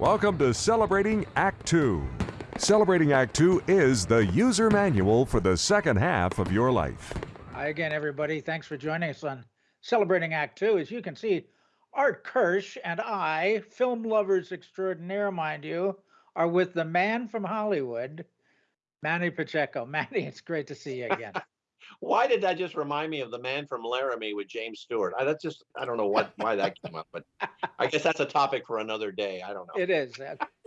Welcome to Celebrating Act Two. Celebrating Act Two is the user manual for the second half of your life. Hi again, everybody. Thanks for joining us on Celebrating Act Two. As you can see, Art Kirsch and I, film lovers extraordinaire, mind you, are with the man from Hollywood, Manny Pacheco. Manny, it's great to see you again. Why did that just remind me of the man from Laramie with James Stewart? I, that's just I don't know what why that came up, but I guess that's a topic for another day. I don't know. It is.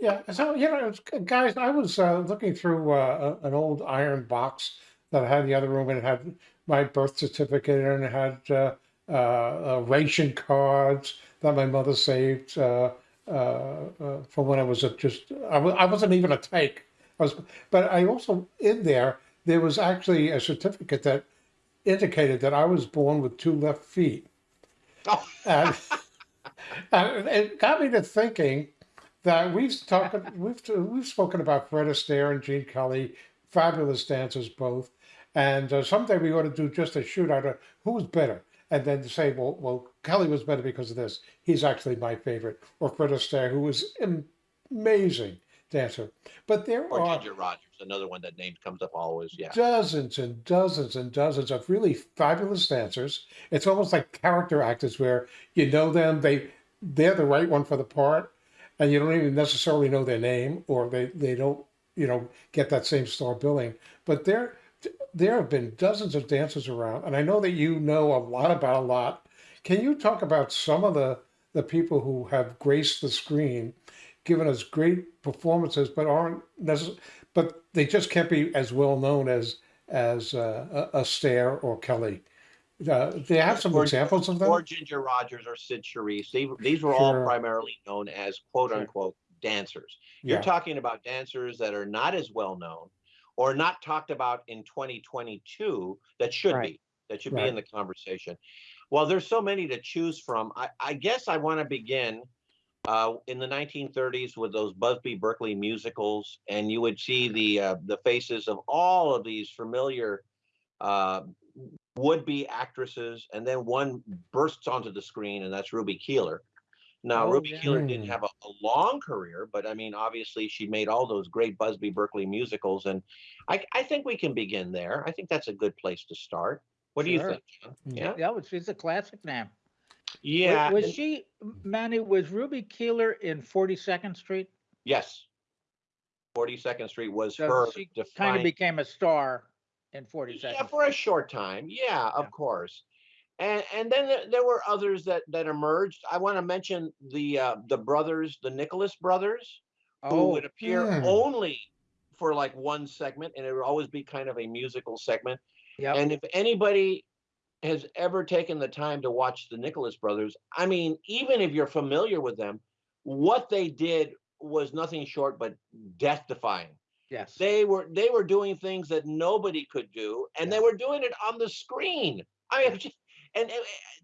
Yeah, so you know, guys, I was uh, looking through uh, an old iron box that I had in the other room, and it had my birth certificate and it had uh, uh, uh, ration cards that my mother saved uh, uh, uh, from when I was a just I w- I wasn't even a tyke. I was, but I also in there there was actually a certificate that indicated that I was born with two left feet. Oh. And, and it got me to thinking that we've talked we've we've spoken about Fred Astaire and Gene Kelly, fabulous dancers both, and uh, someday we ought to do just a shootout of who's better, and then say, well, well, Kelly was better because of this. He's actually my favorite, or Fred Astaire, who was am- amazing dancer. But there Or are Ginger Rogers, another one that name comes up always. Yeah. dozens and dozens and dozens of really fabulous dancers. It's almost like character actors where you know them, they they're the right one for the part, and you don't even necessarily know their name or they, they don't, you know, get that same star billing. But there there have been dozens of dancers around, and I know that you know a lot about a lot. Can you talk about some of the the people who have graced the screen, given us great performances, but aren't necessarily, but they just can't be as well known as as uh, a Astaire or Kelly. Uh, they have some Or- examples of them. Or Ginger Rogers or Cyd Charisse. They, these were all primarily known as quote Sure. unquote dancers. You're yeah, talking about dancers that are not as well known or not talked about in 2022 that should Right. be that should be in the conversation. Well, there's so many to choose from. I, I guess I want to begin uh, in the 1930s with those Busby Berkeley musicals, and you would see the uh, the faces of all of these familiar uh, would-be actresses, and then one bursts onto the screen, and that's Ruby Keeler. Now, Oh, Ruby yeah. Keeler didn't have a, a long career, but I mean, obviously, she made all those great Busby Berkeley musicals, and I, I think we can begin there. I think that's a good place to start. What do you think, John? Mm. Yeah, Yeah, was she's a classic name. Yeah. Was, and- she Manny? Was Ruby Keeler in Forty Second Street? yes. 42nd Street was So her she kind of became a star in Forty Yeah, Second. for a short time. Yeah, of Yeah. course. And and then there, there were others that that emerged. I want to mention the uh, the brothers, the Nicholas brothers, who Oh, would appear Mm. only for like one segment, and it would always be kind of a musical segment. yeah. And if anybody has ever taken the time to watch the Nicholas brothers, I mean, even if you're familiar with them, what they did was nothing short but death defying Yes. they were they were doing things that nobody could do and they were doing it on the screen. I mean just- and, and-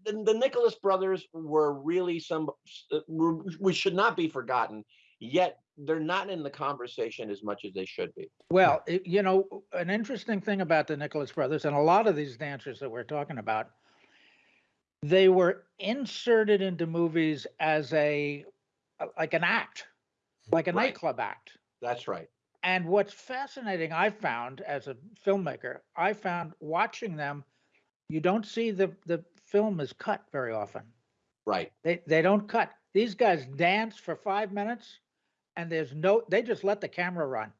and the, the nicholas brothers were really some uh, we should not be forgotten yet they're not in the conversation as much as they should be Well, it- you know, an interesting thing about the Nicholas brothers and a lot of these dancers that we're talking about, they were inserted into movies as a uh, like an act, like a Right. nightclub act. that's right And what's fascinating, I found as a filmmaker, I found watching them, you don't see the the film is cut very often. right They they don't cut. These guys dance for five minutes, and there's no. They just let the camera run.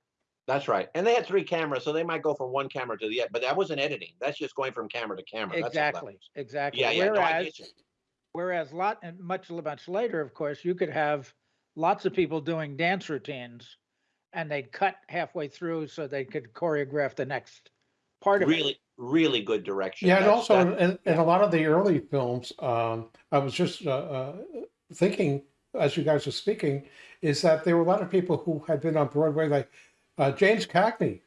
that's right and they had three cameras so they might go from one camera to the other but that wasn't editing that's just going from camera to camera That's all that Exactly. was. Exactly. yeah yeah Whereas get you. Whereas lot and much much later, of course, you could have lots of people doing dance routines, and they'd cut halfway through so they could choreograph the next part of it. really really good direction yeah, and That's- also that- in, in a lot of the early films, um, I was just uh, uh, thinking as you guys were speaking, is that there were a lot of people who had been on Broadway, like uh, James Cagney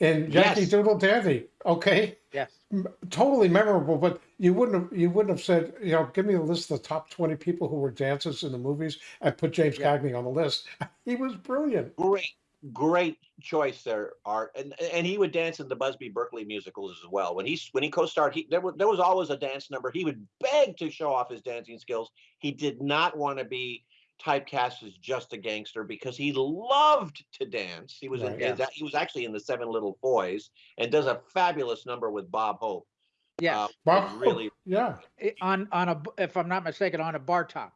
in Yankee Yes. Doodle Dandy. Okay, Yes. m- totally memorable, but you wouldn't have you wouldn't have said, you know, give me a list of the top twenty people who were dancers in the movies and put James Yeah. Cagney on the list. He was brilliant. great great choice there art and and he would dance in the busby berkeley musicals as well when he when he co-starred he there was there was always a dance number he would beg to show off his dancing skills he did not want to be typecast as just a gangster because he loved to dance. He was in, Yeah. he was actually in the Seven Little Foys and does a fabulous number with Bob Hope. Yes, Uh, Bob was Hope, really yeah, on on a if I'm not mistaken, on a bar top.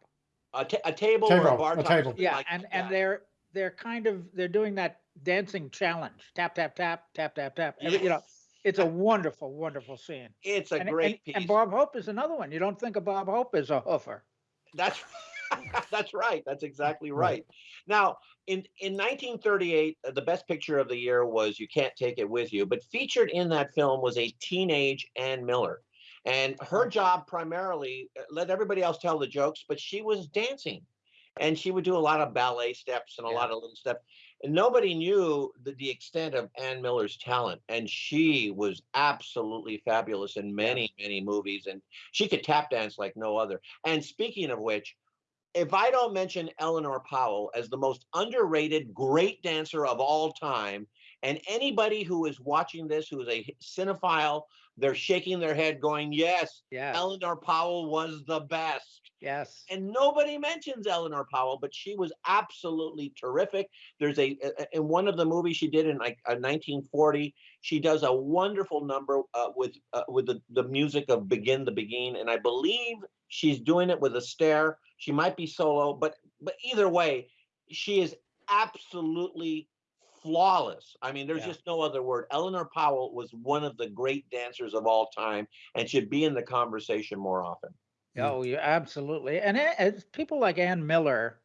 a, ta- a table, or a Table, bar a top, table. Yeah, like and that. and they're they're kind of they're doing that dancing challenge. Tap tap tap tap tap tap. Every, you know, it's a wonderful wonderful scene. it's a and, great and, piece. and Bob Hope is another one. You don't think of Bob Hope as a hoofer. That's that's right. That's exactly Right. Now, in in 1938, uh, the best picture of the year was "You Can't Take It With You," but featured in that film was a teenage Ann Miller, and her Oh. job primarily uh, let everybody else tell the jokes, but she was dancing, and she would do a lot of ballet steps and a Yeah. lot of little steps. And nobody knew the, the extent of Ann Miller's talent, and she was absolutely fabulous in many, many movies, and she could tap dance like no other. And speaking of which, if I don't mention Eleanor Powell as the most underrated great dancer of all time, and anybody who is watching this who is a cinephile, they're shaking their head going, Yes, Yes, Eleanor Powell was the best. yes. And nobody mentions Eleanor Powell, but she was absolutely terrific. There's a a- in one of the movies she did in like uh, 1940, she does a wonderful number uh, with uh, with the, the music of Begin the Beguine, and I believe she's doing it with Astaire. She might be solo, but but either way, she is absolutely flawless. I mean, there's Yeah. just no other word. Eleanor Powell was one of the great dancers of all time and should be in the conversation more often. Oh, yeah, absolutely. And it, people like Ann Miller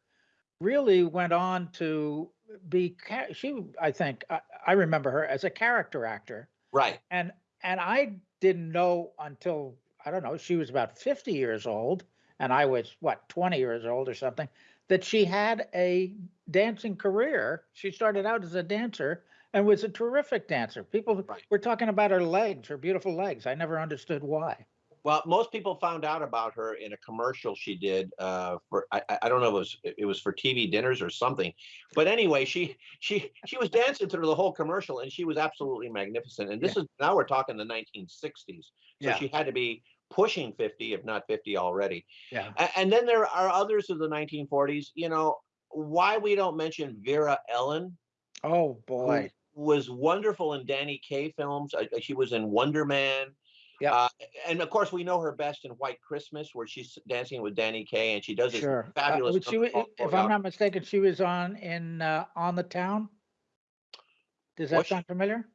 really went on to be. She, I think, I, I remember her as a character actor, Right. and and I didn't know until I don't know. She was about fifty years old, and I was what twenty years old or something. That she had a dancing career. She started out as a dancer and was a terrific dancer. People Right. were talking about her legs, her beautiful legs. I never understood why. Well, most people found out about her in a commercial she did uh, for I, I don't know if it was it was for TV dinners or something, but anyway, she she she was dancing through the whole commercial and she was absolutely magnificent. And this is now we're talking the 1960s, so Yeah. she had to be pushing 50, if not 50 already. Yeah. And then there are others of the 1940s. You know why we don't mention Vera Ellen, Oh boy. was wonderful in Danny Kaye films. Uh, she was in Wonder Man. Yeah. Uh, and of course, we know her best in White Christmas, where she's dancing with Danny Kaye, and she does this Sure. Uh, fabulous. was she, if. I'm not mistaken, she was on in uh, on the town. Does that Was she? sound familiar?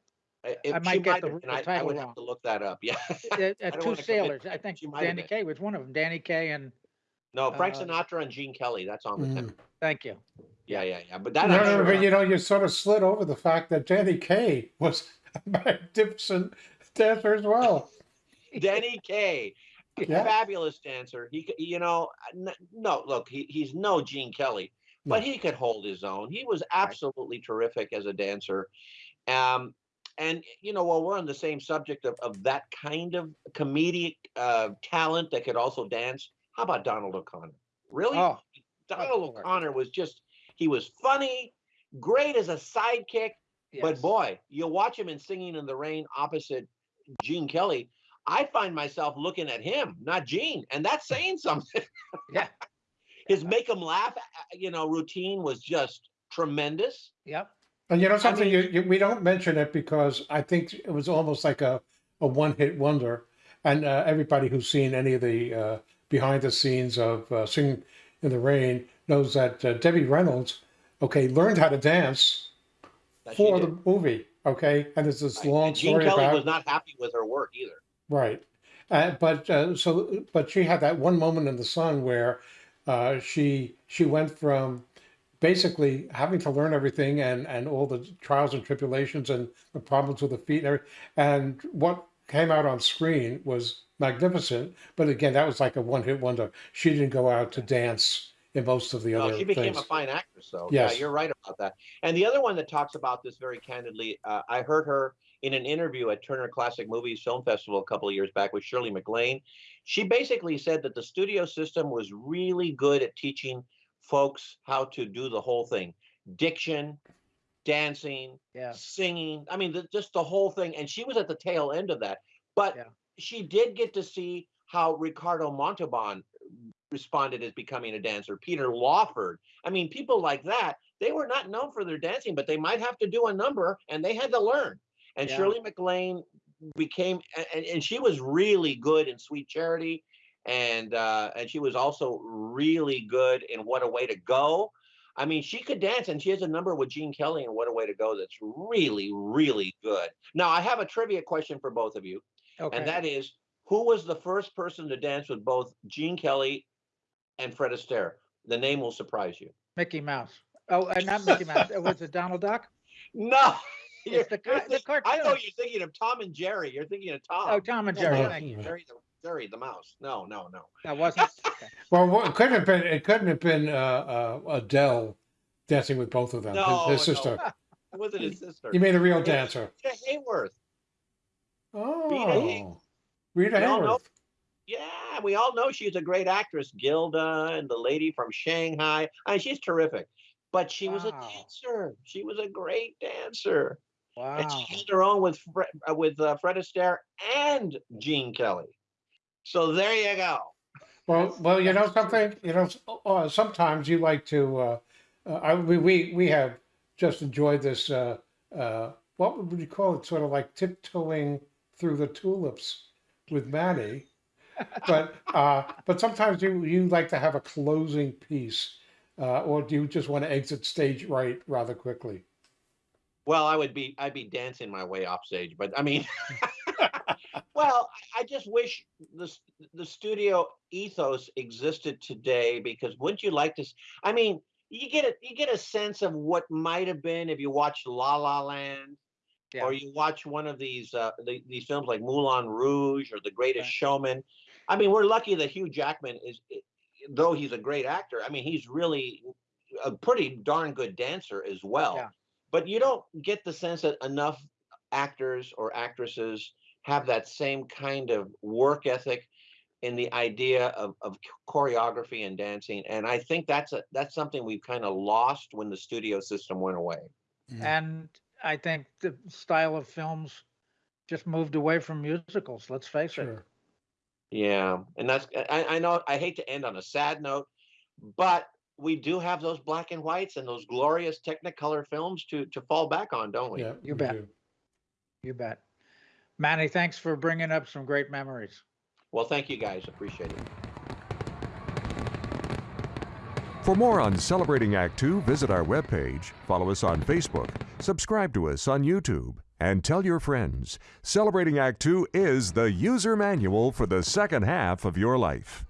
If I might get might the- have been, I, I title would wrong. have to look that up. Yeah. Uh, uh, don't two wanna commit, sailors. I think she might have Danny been. Kaye was one of them. Danny Kaye and no, Frank uh, Sinatra and Gene Kelly. That's on the Mm. thank you. Yeah, yeah, yeah. But that No, I'm no, sure but you know, you sort of slid over the fact that Danny Kaye was a magnificent dancer as well. Danny Kaye, Yeah. fabulous dancer. He, could- you know, n- no, look, he, he's no Gene Kelly, but No. he could hold his own. He was absolutely terrific as a dancer. Um, and you know, while we're on the same subject of, of that kind of comedic uh, talent that could also dance, how about Donald O'Connor? Really, Oh, Donald. O'Connor was just he was funny, great as a sidekick. But boy, you watch him in Singing in the Rain opposite Gene Kelly. I find myself looking at him, not Gene, and that's saying something. Yeah. His make him laugh, uh, you know, routine was just tremendous. Yep. And you know something, mean- you, you, we don't mention it because I think it was almost like a, a one hit wonder. And uh, everybody who's seen any of the uh, behind the scenes of uh, Sing in the Rain knows that uh, Debbie Reynolds, okay, learned how to dance for the movie, okay? And there's this Right, long and Gene story Kelly about was not happy with her work either. Right. Uh, but uh, so, but she had that one moment in the sun where uh, she she went from basically having to learn everything and and all the trials and tribulations and the problems with the feet and everything. And what came out on screen was magnificent. But again, that was like a one hit wonder. She didn't go out to dance in most of the No, other she became things. a fine actress, though. Yes. Yeah, you're right about that. And the other one that talks about this very candidly, uh, I heard her in an interview at Turner Classic Movies Film Festival a couple of years back with Shirley MacLaine. She basically said that the studio system was really good at teaching folks how to do the whole thing diction, dancing, Yeah. singing. I mean, the, just the whole thing. And she was at the tail end of that. But Yeah. she did get to see how Ricardo Montalban responded as becoming a dancer. Peter Lawford. I mean, people like that, they were not known for their dancing, but they might have to do a number and they had to learn. And Yeah. Shirley MacLaine became, and, and she was really good in Sweet Charity. And uh, and she was also really good in What a Way to Go. I mean, she could dance, and she has a number with Gene Kelly and What a Way to Go that's really, really good. Now, I have a trivia question for both of you, Okay. and that is who was the first person to dance with both Gene Kelly and Fred Astaire? The name will surprise you. Mickey Mouse. Oh, uh, not Mickey Mouse. Uh, Was it Donald Duck? No. It's the, you're the think- I know you're thinking of Tom and Jerry. You're thinking of Tom. Oh, Tom and Jerry. no, Thank you. Jerry the, Jerry the mouse. No, no, no. That wasn't. Well, what- it couldn't have been. It couldn't have been uh, uh, Adele dancing with both of them. No, his, his no. sister. It wasn't his sister. You made a real dancer? Rita Hayworth. Oh, Hayworth. Rita We all know- Hayworth. Yeah, we all know she's a great actress, Gilda and the lady from Shanghai. I mean, she's terrific. But she was a dancer. She was a great dancer. Wow. And she held her own with Fred, uh, with uh, Fred Astaire and Gene Kelly. So there you go. Well, well, you know something. You know, uh, sometimes you like to. Uh, uh, I, we, we have just enjoyed this. Uh, uh, what would you call it? Sort of like tiptoeing through the tulips with Manny. But uh, but sometimes you you like to have a closing piece, uh, or do you just want to exit stage right rather quickly? Well, I would be I'd be dancing my way off stage, but I mean, well, I just wish the the studio ethos existed today because wouldn't you like to? I mean, you get a you get a sense of what might have been if you watched La La Land, Yeah. or you watch one of these uh, the, these films like Moulin Rouge or The Greatest Right. Showman. I mean, we're lucky that Hugh Jackman is, though he's a great actor. I mean, he's really a pretty darn good dancer as well. Yeah. But you don't get the sense that enough actors or actresses have that same kind of work ethic in the idea of, of choreography and dancing. And I think that's a that's something we've kind of lost when the studio system went away. Mm-hmm. And I think the style of films just moved away from musicals. Let's face it. Sure. Yeah, and that's I, I know I hate to end on a sad note, but we do have those black and whites and those glorious Technicolor films to to fall back on, don't we? Yeah, You we bet. do. You bet. Manny, thanks for bringing up some great memories. Well, thank you guys, appreciate it. For more on Celebrating Act Two, visit our webpage, follow us on Facebook, subscribe to us on YouTube, and tell your friends. Celebrating Act Two is the user manual for the second half of your life.